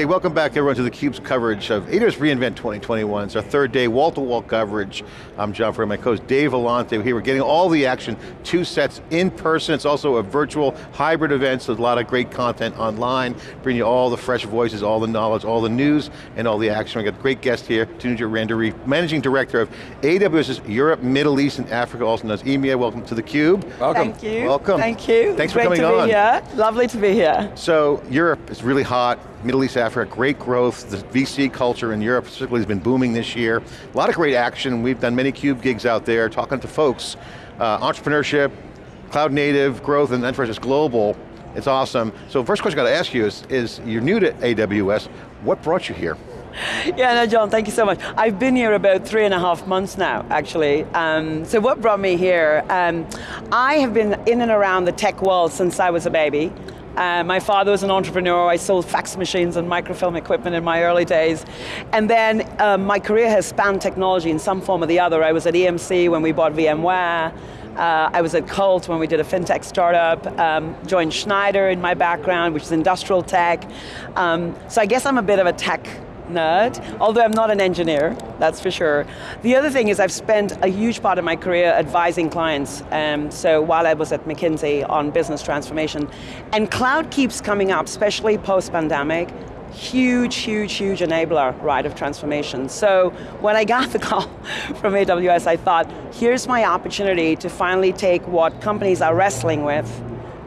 Hey, welcome back everyone to theCUBE's coverage of AWS reInvent 2021. It's our third day, wall-to-wall -wall coverage. I'm John Furrier, my co-host Dave Vellante here. We're getting all the action, two sets in person. It's also a virtual hybrid event, so there's a lot of great content online, bringing you all the fresh voices, all the knowledge, all the news, and all the action. We've got a great guest here, Tanuja Randery, Managing Director of AWS's Europe, Middle East, and Africa, also known as EMEA. Welcome to theCUBE. Welcome. Thank you. Welcome. Thank you. Thanks Great for coming to on. Be here. Lovely to be here. So, Europe is really hot, Middle East, Africa, great growth. The VC culture in Europe particularly has been booming this year. A lot of great action. We've done many CUBE gigs out there, talking to folks. Uh, entrepreneurship, cloud native, growth, and enterprise global. It's awesome. So first question I got to ask you is, is you're new to AWS, what brought you here? Yeah, no, John, thank you so much. I've been here about three and a half months now, actually. Um, so what brought me here? Um, I have been in and around the tech world since I was a baby. Uh, my father was an entrepreneur. I sold fax machines and microfilm equipment in my early days. And then um, my career has spanned technology in some form or the other. I was at EMC when we bought VMware. Uh, I was at Colt when we did a fintech startup, um, joined Schneider in my background, which is industrial tech. Um, so I guess I'm a bit of a tech nerd, although I'm not an engineer, that's for sure. The other thing is I've spent a huge part of my career advising clients, um, so while I was at McKinsey on business transformation, and cloud keeps coming up, especially post-pandemic, huge, huge, huge enabler, right, of transformation. So when I got the call from AWS, I thought, here's my opportunity to finally take what companies are wrestling with,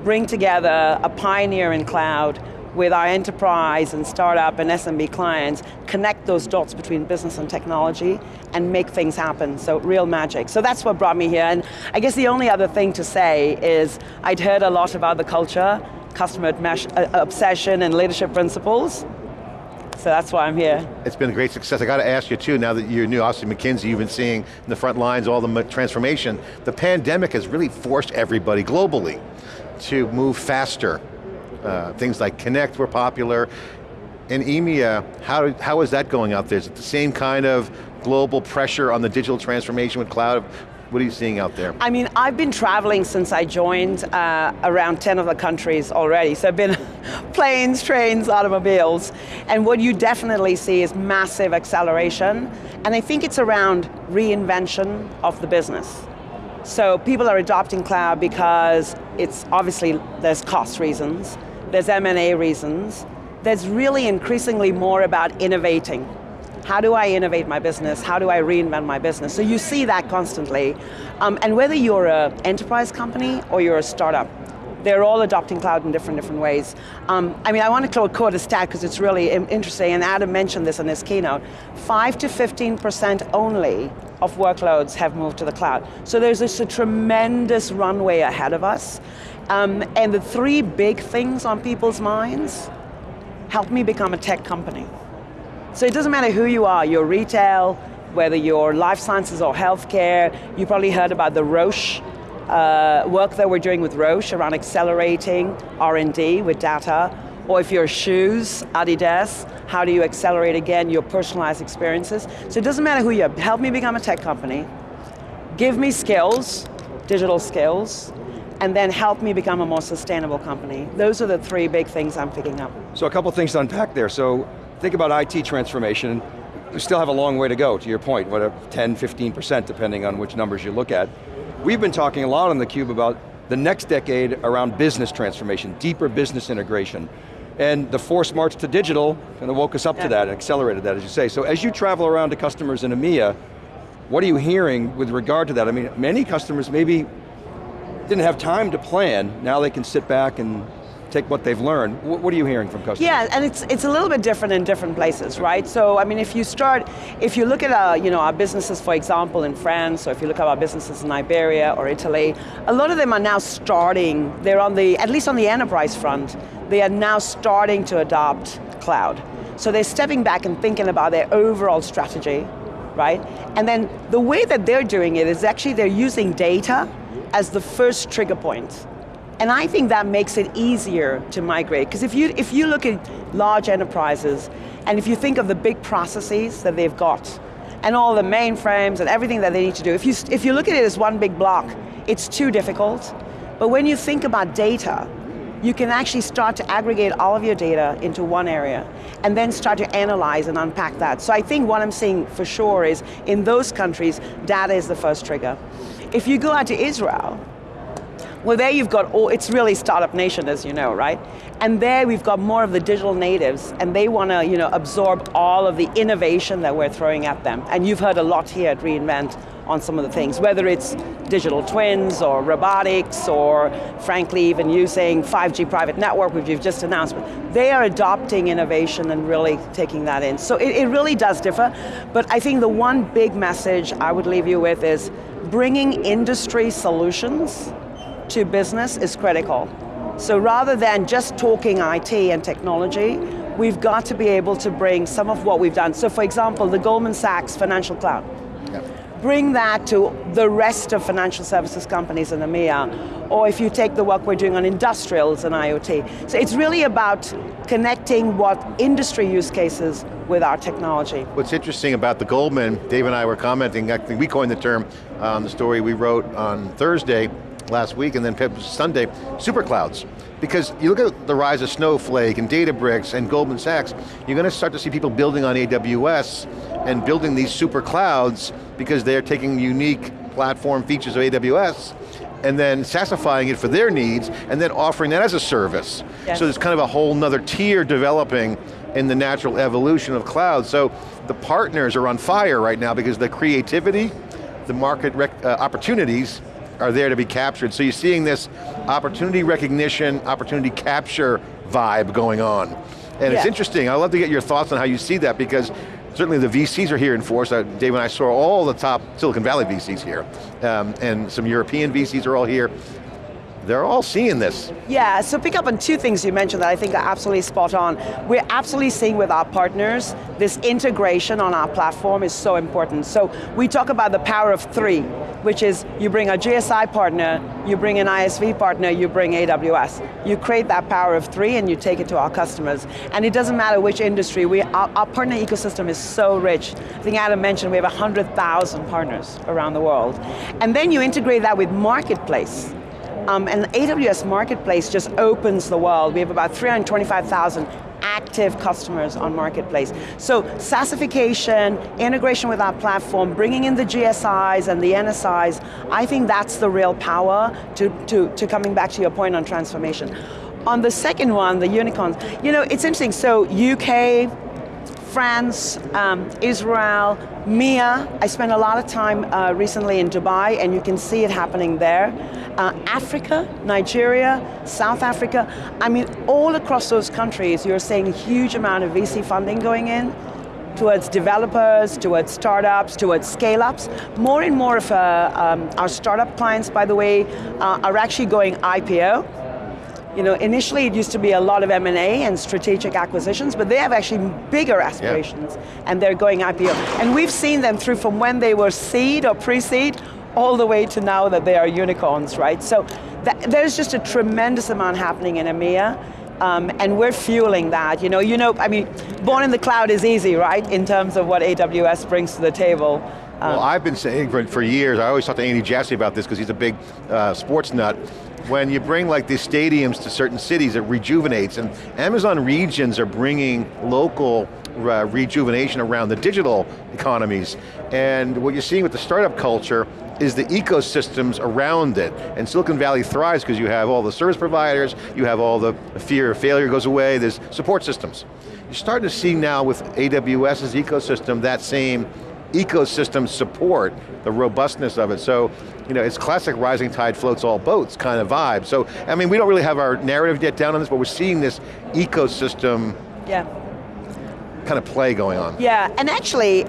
bring together a pioneer in cloud, with our enterprise and startup and SMB clients, connect those dots between business and technology and make things happen, so real magic. So that's what brought me here, and I guess the only other thing to say is I'd heard a lot about the culture, customer uh, obsession and leadership principles, so that's why I'm here. It's been a great success. I got to ask you too, now that you're new, obviously McKinsey, you've been seeing in the front lines all the transformation. The pandemic has really forced everybody globally to move faster uh, things like Connect were popular. In EMEA, how, how is that going out there? Is it the same kind of global pressure on the digital transformation with cloud? What are you seeing out there? I mean, I've been traveling since I joined uh, around 10 of the countries already. So I've been planes, trains, automobiles. And what you definitely see is massive acceleration. And I think it's around reinvention of the business. So people are adopting cloud because it's obviously, there's cost reasons there's M&A reasons. There's really increasingly more about innovating. How do I innovate my business? How do I reinvent my business? So you see that constantly. Um, and whether you're an enterprise company or you're a startup, they're all adopting cloud in different, different ways. Um, I mean, I want to quote a stat because it's really interesting, and Adam mentioned this in his keynote. 5 to 15% only of workloads have moved to the cloud. So there's just a tremendous runway ahead of us. Um, and the three big things on people's minds, help me become a tech company. So it doesn't matter who you are, you're retail, whether you're life sciences or healthcare, you probably heard about the Roche uh, work that we're doing with Roche around accelerating R&D with data, or if you're shoes, Adidas, how do you accelerate again your personalized experiences? So it doesn't matter who you are, help me become a tech company, give me skills, digital skills, and then help me become a more sustainable company. Those are the three big things I'm picking up. So a couple things to unpack there. So think about IT transformation. We still have a long way to go, to your point, what 10, 15% depending on which numbers you look at. We've been talking a lot on theCUBE about the next decade around business transformation, deeper business integration. And the force march to digital kind of woke us up yeah. to that and accelerated that, as you say. So as you travel around to customers in EMEA, what are you hearing with regard to that? I mean, many customers maybe didn't have time to plan, now they can sit back and take what they've learned. What are you hearing from customers? Yeah, and it's it's a little bit different in different places, right? So, I mean, if you start, if you look at our, you know, our businesses, for example, in France, or if you look at our businesses in Iberia or Italy, a lot of them are now starting, they're on the, at least on the enterprise front, they are now starting to adopt cloud. So they're stepping back and thinking about their overall strategy, right? And then the way that they're doing it is actually they're using data as the first trigger point. And I think that makes it easier to migrate, because if you, if you look at large enterprises, and if you think of the big processes that they've got, and all the mainframes and everything that they need to do, if you, if you look at it as one big block, it's too difficult. But when you think about data, you can actually start to aggregate all of your data into one area and then start to analyze and unpack that. So I think what I'm seeing for sure is in those countries, data is the first trigger. If you go out to Israel, well there you've got all, it's really startup nation as you know, right? And there we've got more of the digital natives and they want to you know, absorb all of the innovation that we're throwing at them. And you've heard a lot here at reInvent on some of the things, whether it's digital twins or robotics or frankly even using 5G private network, which you've just announced, they are adopting innovation and really taking that in. So it, it really does differ, but I think the one big message I would leave you with is bringing industry solutions to business is critical. So rather than just talking IT and technology, we've got to be able to bring some of what we've done. So for example, the Goldman Sachs Financial Cloud. Yep. Bring that to the rest of financial services companies in EMEA, or if you take the work we're doing on industrials and IoT. So it's really about connecting what industry use cases with our technology. What's interesting about the Goldman, Dave and I were commenting, I think we coined the term on um, the story we wrote on Thursday, last week, and then Sunday, super clouds. Because you look at the rise of Snowflake and Databricks and Goldman Sachs, you're going to start to see people building on AWS and building these super clouds because they're taking unique platform features of AWS and then SaaSifying it for their needs and then offering that as a service. Yes. So there's kind of a whole nother tier developing in the natural evolution of cloud. So the partners are on fire right now because the creativity, the market uh, opportunities are there to be captured. So you're seeing this opportunity recognition, opportunity capture vibe going on. And yeah. it's interesting, I'd love to get your thoughts on how you see that because certainly the VCs are here in force. Uh, Dave and I saw all the top Silicon Valley VCs here. Um, and some European VCs are all here they're all seeing this. Yeah, so pick up on two things you mentioned that I think are absolutely spot on. We're absolutely seeing with our partners, this integration on our platform is so important. So we talk about the power of three, which is you bring a GSI partner, you bring an ISV partner, you bring AWS. You create that power of three and you take it to our customers. And it doesn't matter which industry, we, our, our partner ecosystem is so rich. I think Adam mentioned we have 100,000 partners around the world. And then you integrate that with Marketplace. Um, and the AWS Marketplace just opens the world. We have about 325,000 active customers on Marketplace. So SaaSification, integration with our platform, bringing in the GSIs and the NSIs, I think that's the real power to, to, to coming back to your point on transformation. On the second one, the unicorns, you know, it's interesting, so UK, France, um, Israel, MEA. I spent a lot of time uh, recently in Dubai and you can see it happening there. Uh, Africa, Nigeria, South Africa. I mean, all across those countries, you're seeing a huge amount of VC funding going in towards developers, towards startups, towards scale-ups. More and more of uh, um, our startup clients, by the way, uh, are actually going IPO. You know, initially it used to be a lot of M&A and strategic acquisitions, but they have actually bigger aspirations, yeah. and they're going IPO. And we've seen them through from when they were seed or pre-seed, all the way to now that they are unicorns, right? So there's just a tremendous amount happening in EMEA, um, and we're fueling that. You know, you know, I mean, born in the cloud is easy, right? In terms of what AWS brings to the table. Um, well, I've been saying for, for years, I always talk to Andy Jassy about this because he's a big uh, sports nut, when you bring like these stadiums to certain cities, it rejuvenates, and Amazon regions are bringing local uh, rejuvenation around the digital economies. And what you're seeing with the startup culture is the ecosystems around it. And Silicon Valley thrives because you have all the service providers, you have all the fear of failure goes away, there's support systems. You're starting to see now with AWS's ecosystem that same ecosystem support, the robustness of it. So, you know, it's classic rising tide floats all boats kind of vibe. So, I mean, we don't really have our narrative yet down on this, but we're seeing this ecosystem yeah. kind of play going on. Yeah, and actually,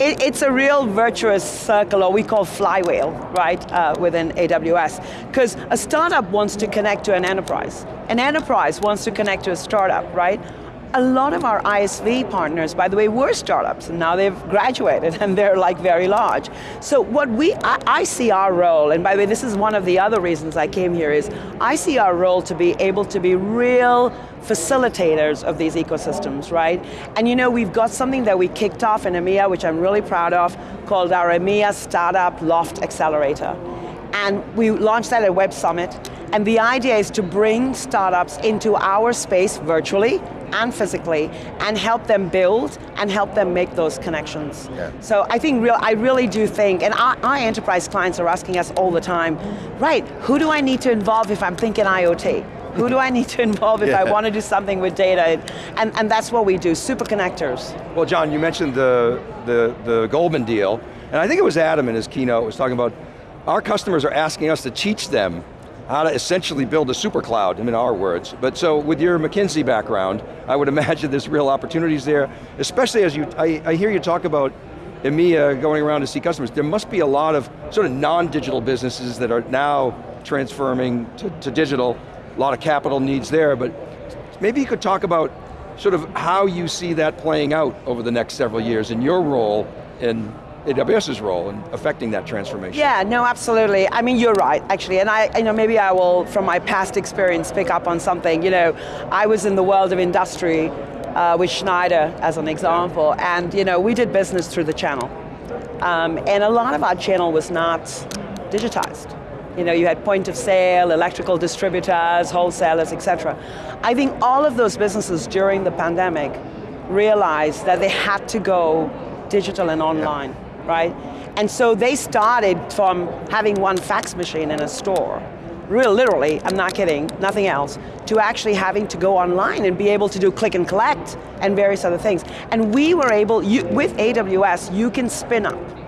it, it's a real virtuous circle, or we call flywheel, right, uh, within AWS. Because a startup wants to connect to an enterprise. An enterprise wants to connect to a startup, right? A lot of our ISV partners, by the way, were startups, and now they've graduated and they're like very large. So what we, I, I, see our role, and by the way, this is one of the other reasons I came here, is I see our role to be able to be real facilitators of these ecosystems, right? And you know, we've got something that we kicked off in EMEA, which I'm really proud of, called our EMEA Startup Loft Accelerator. And we launched that at Web Summit, And the idea is to bring startups into our space virtually and physically and help them build and help them make those connections. Yeah. So I think real, I really do think, and our, our enterprise clients are asking us all the time, right, who do I need to involve if I'm thinking IoT? Who do I need to involve if Yeah. I want to do something with data? And, and that's what we do, super connectors. Well, John, you mentioned the, the, the Goldman deal, and I think it was Adam in his keynote was talking about our customers are asking us to teach them how to essentially build a super cloud, in our words. But so with your McKinsey background, I would imagine there's real opportunities there, especially as you, I, I hear you talk about EMEA going around to see customers. There must be a lot of sort of non-digital businesses that are now transforming to, to digital, a lot of capital needs there, but maybe you could talk about sort of how you see that playing out over the next several years in your role in AWS's role in affecting that transformation. Yeah, no, absolutely. I mean, you're right, actually, and I, you know, maybe I will, from my past experience, pick up on something. You know, I was in the world of industry uh, with Schneider, as an example, and you know, we did business through the channel, um, and a lot of our channel was not digitized. You know, you had point of sale, electrical distributors, wholesalers, etc. I think all of those businesses during the pandemic realized that they had to go digital and online, right? And so they started from having one fax machine in a store, real literally, I'm not kidding, nothing else, to actually having to go online and be able to do click and collect and various other things. And we were able, you, with AWS, you can spin up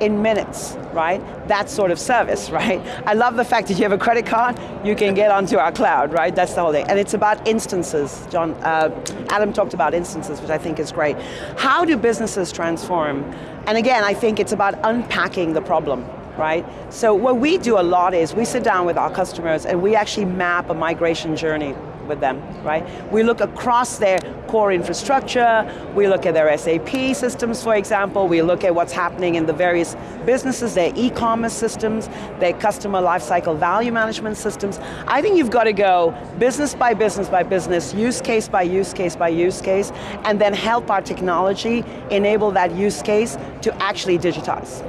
in minutes, right? That sort of service, right? I love the fact that you have a credit card, you can get onto our cloud, right? That's the whole thing. And it's about instances. John, uh, Adam talked about instances, which I think is great. How do businesses transform? And again, I think it's about unpacking the problem, right? So what we do a lot is we sit down with our customers and we actually map a migration journey with them, right? We look across their core infrastructure, we look at their SAP systems, for example, we look at what's happening in the various businesses, their e-commerce systems, their customer lifecycle value management systems. I think you've got to go business by business by business, use case by use case by use case, and then help our technology enable that use case to actually digitize.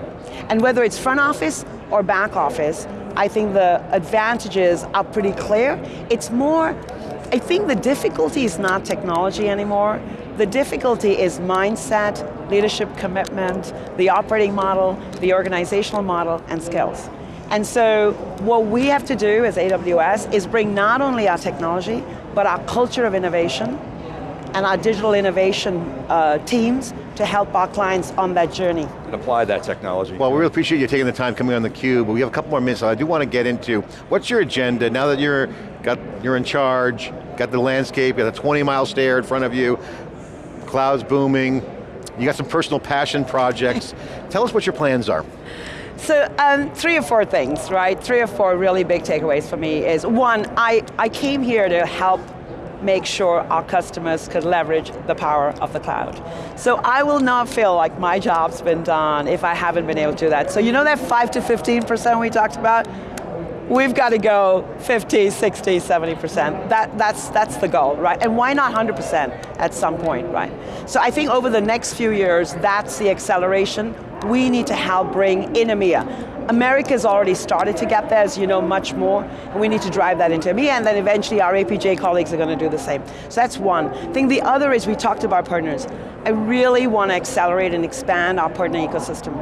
And whether it's front office or back office, I think the advantages are pretty clear. It's more, I think the difficulty is not technology anymore. The difficulty is mindset, leadership commitment, the operating model, the organizational model, and skills. And so what we have to do as AWS is bring not only our technology, but our culture of innovation and our digital innovation uh, teams to help our clients on that journey. And apply that technology. Well, we really appreciate you taking the time coming on theCUBE, but we have a couple more minutes, so I do want to get into, what's your agenda now that you're, got, you're in charge, got the landscape, got a 20 mile stare in front of you, clouds booming, you got some personal passion projects. Tell us what your plans are. So um, three or four things, right? Three or four really big takeaways for me is one, I, I came here to help make sure our customers could leverage the power of the cloud. So I will not feel like my job's been done if I haven't been able to do that. So you know that 5 to 15% we talked about? We've got to go 50, 60, 70%. That, that's, that's the goal, right? And why not 100% at some point, right? So I think over the next few years, that's the acceleration we need to help bring in EMEA. America's already started to get there, as you know, much more, and we need to drive that into EMEA, and then eventually our APJ colleagues are going to do the same. So that's one. I think the other is we talked about partners. I really want to accelerate and expand our partner ecosystem.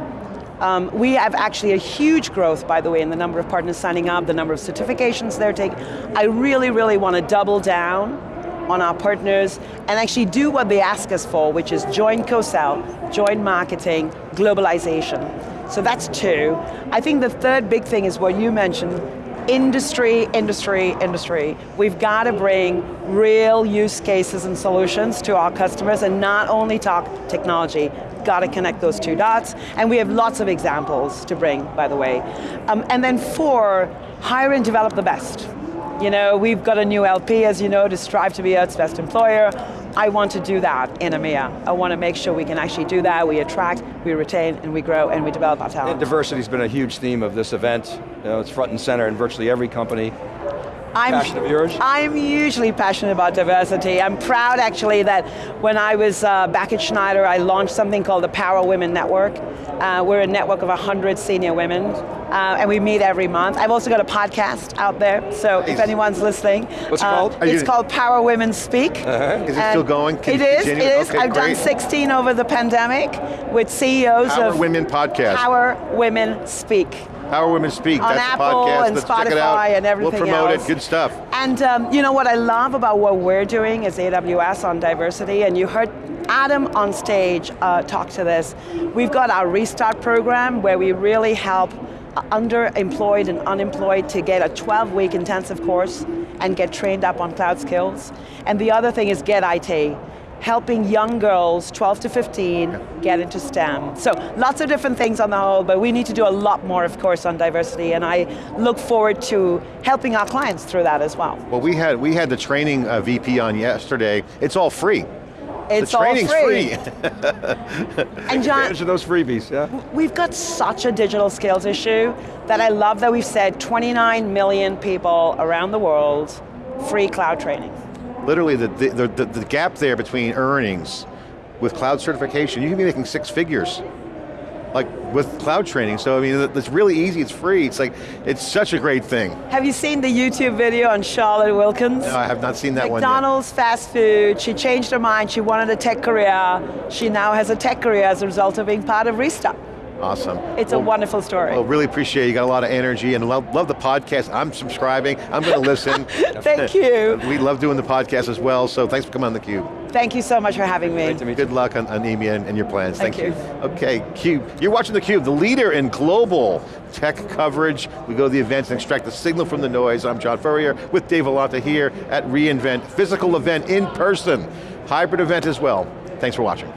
Um, we have actually a huge growth, by the way, in the number of partners signing up, the number of certifications they're taking. I really, really want to double down on our partners and actually do what they ask us for, which is join co-sell, joint marketing, globalization. So that's two. I think the third big thing is what you mentioned, industry, industry, industry. We've got to bring real use cases and solutions to our customers and not only talk technology, got to connect those two dots, and we have lots of examples to bring, by the way. Um, and then four, hire and develop the best. You know, we've got a new LP, as you know, to strive to be Earth's best employer. I want to do that in EMEA. I want to make sure we can actually do that, we attract, we retain, and we grow, and we develop our talent. Diversity's been a huge theme of this event. You know, it's front and center in virtually every company. I'm, Passion of yours? I'm usually passionate about diversity. I'm proud actually that when I was uh, back at Schneider, I launched something called the Power Women Network. Uh, we're a network of 100 senior women uh, and we meet every month. I've also got a podcast out there, so if anyone's listening. What's it uh, called? It's called Power Women Speak. Is it still going? Can it is, it continue? is. Okay, I've done 16 over the pandemic with CEOs Power of Women Podcast. Power Women Speak. Power Women Speak, On that's Apple podcast. and Let's check it out. Spotify and everything We'll promote else. it, good stuff. And um, you know what I love about what we're doing is AWS on diversity, and you heard Adam on stage uh, talk to this. We've got our Restart program where we really help uh, underemployed and unemployed to get a 12-week intensive course and get trained up on cloud skills. And the other thing is Get IT, helping young girls, 12 to 15, get into STEM. So lots of different things on the whole, but we need to do a lot more, of course, on diversity, and I look forward to helping our clients through that as well. Well, we had we had the training uh, VP on yesterday. It's all free. It's the training's all free. free. And John, Advantage of those freebies, yeah? we've got such a digital skills issue that I love that we've said 29 million people around the world free cloud training. Literally, the, the, the, the gap there between earnings with cloud certification, you can be making six figures. Like with cloud training, so I mean, it's really easy, it's free, it's like, it's such a great thing. Have you seen the YouTube video on Charlotte Wilkins? No, I have not seen that one yet. McDonald's fast food, she changed her mind, she wanted a tech career, she now has a tech career as a result of being part of Restart. Awesome. It's a wonderful story. Well, really appreciate it. You got a lot of energy and love, love the podcast. I'm subscribing. I'm going to listen. Thank you. we love doing the podcast as well, so thanks for coming on theCUBE. Thank you so much for having me. Great to meet you. Good luck on, on EMEA and, and your plans. Thank you. Okay, CUBE. You're watching theCUBE, the leader in global tech coverage. We go to the events and extract the signal from the noise. I'm John Furrier with Dave Vellante here at reInvent. Physical event in person. Hybrid event as well. Thanks for watching.